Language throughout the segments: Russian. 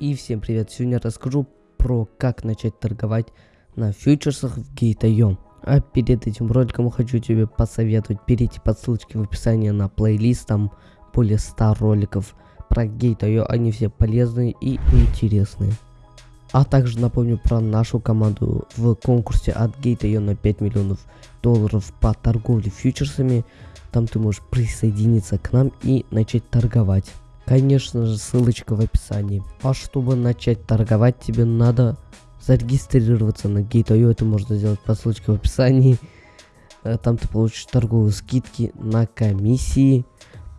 И всем привет! Сегодня расскажу про как начать торговать на фьючерсах в Gate.io. А перед этим роликом хочу тебе посоветовать перейти по ссылочке в описании на плейлист, там более 100 роликов про Gate.io, они все полезные и интересные. А также напомню про нашу команду в конкурсе от Gate.io на 5 миллионов долларов по торговле фьючерсами. Там ты можешь присоединиться к нам и начать торговать. Конечно же, ссылочка в описании. А чтобы начать торговать, тебе надо зарегистрироваться на Gate.io. Это можно сделать по ссылочке в описании. Э, там ты получишь торговые скидки на комиссии.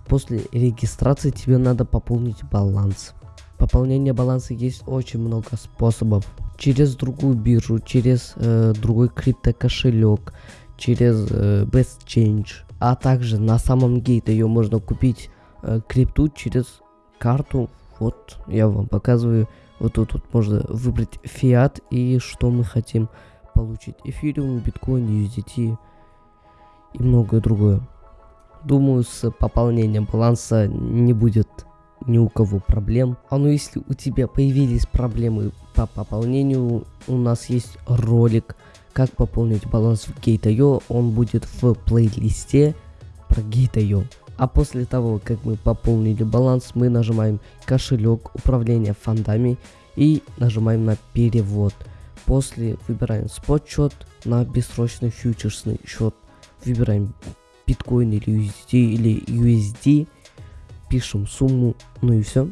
После регистрации тебе надо пополнить баланс. Пополнение баланса есть очень много способов. Через другую биржу, через э, другой криптокошелек, через э, Best Change. А также на самом Gate.io можно купить Э, крипту через карту. Вот я вам показываю. Вот тут вот можно выбрать фиат и что мы хотим получить. Эфириум, биткоин, USDT и многое другое. Думаю, с пополнением баланса не будет ни у кого проблем. А ну если у тебя появились проблемы по пополнению, у нас есть ролик, как пополнить баланс в Gate.io. Он будет в плейлисте про Gate.io. А после того, как мы пополнили баланс, мы нажимаем кошелек управления фондами и нажимаем на перевод. После выбираем спот счет на бессрочный фьючерсный счет. Выбираем биткоин или USD или USD. Пишем сумму, ну и все.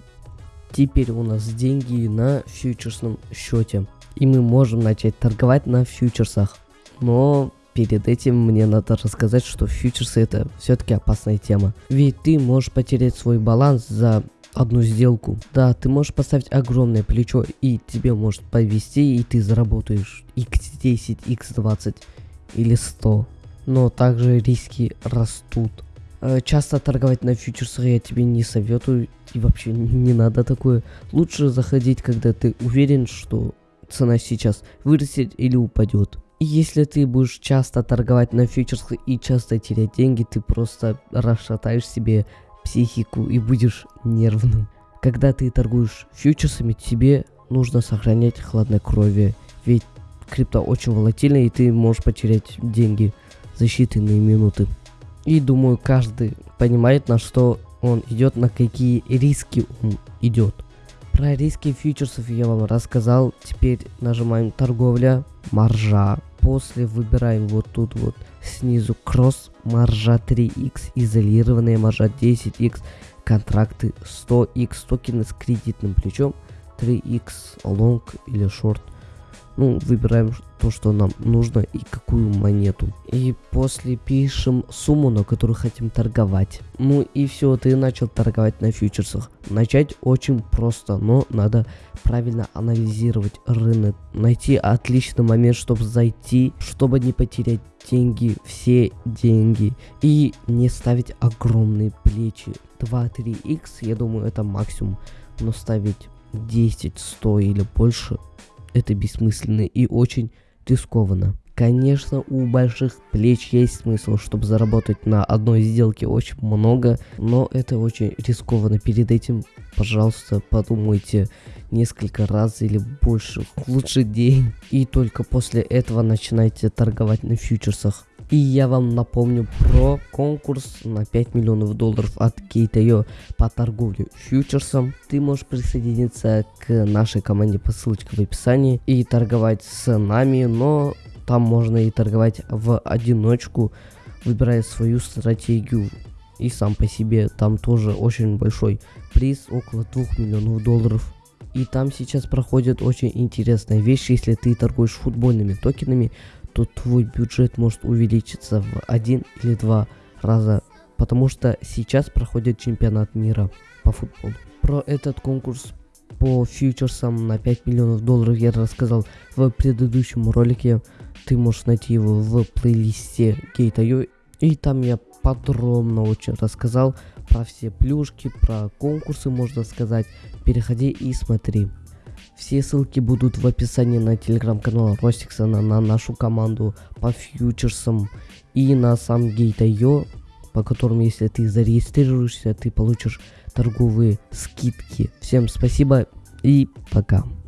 Теперь у нас деньги на фьючерсном счете. И мы можем начать торговать на фьючерсах. Но перед этим мне надо рассказать, что фьючерсы это все-таки опасная тема. Ведь ты можешь потерять свой баланс за одну сделку. Да, ты можешь поставить огромное плечо и тебе может повести, и ты заработаешь x10, x20 или 100. Но также риски растут. Э, часто торговать на фьючерсах я тебе не советую и вообще не надо такое. Лучше заходить, когда ты уверен, что цена сейчас вырастет или упадет. Если ты будешь часто торговать на фьючерсах и часто терять деньги, ты просто расшатаешь себе психику и будешь нервным. Когда ты торгуешь фьючерсами, тебе нужно сохранять хладнокровие, ведь крипто очень волатильна и ты можешь потерять деньги за считанные минуты. И думаю, каждый понимает, на что он идет, на какие риски он идет. Про риски фьючерсов я вам рассказал. Теперь нажимаем торговля, маржа, после выбираем вот тут вот снизу кросс маржа 3x, изолированная маржа 10x, контракты 100x, токены с кредитным плечом 3x, long или short. Ну, выбираем то, что нам нужно и какую монету. И после пишем сумму, на которую хотим торговать. Ну и все, ты начал торговать на фьючерсах. Начать очень просто, но надо правильно анализировать рынок. Найти отличный момент, чтобы зайти, чтобы не потерять деньги, все деньги. И не ставить огромные плечи. 2-3x, я думаю, это максимум. Но ставить 10, 100 или больше это бессмысленно и очень рискованно. Конечно, у больших плеч есть смысл, чтобы заработать на одной сделке очень много, но это очень рискованно. Перед этим, пожалуйста, подумайте несколько раз или больше. Лучше день. И только после этого начинайте торговать на фьючерсах. И я вам напомню про конкурс на 5 миллионов долларов от Gate.io по торговле фьючерсом. Ты можешь присоединиться к нашей команде по ссылочке в описании и торговать с нами, но там можно и торговать в одиночку, выбирая свою стратегию. И сам по себе там тоже очень большой приз, около 2 миллионов долларов. И там сейчас проходит очень интересная вещь, если ты торгуешь футбольными токенами, то твой бюджет может увеличиться в один или два раза, потому что сейчас проходит чемпионат мира по футболу. Про этот конкурс по фьючерсам на 5 миллионов долларов я рассказал в предыдущем ролике. Ты можешь найти его в плейлисте Gate.io. И там я подробно очень рассказал про все плюшки, про конкурсы, можно сказать. Переходи и смотри. Все ссылки будут в описании на телеграм-канал Ростиксона, на нашу команду по фьючерсам и на сам Gate.io, по которым, если ты зарегистрируешься, ты получишь торговые скидки. Всем спасибо и пока.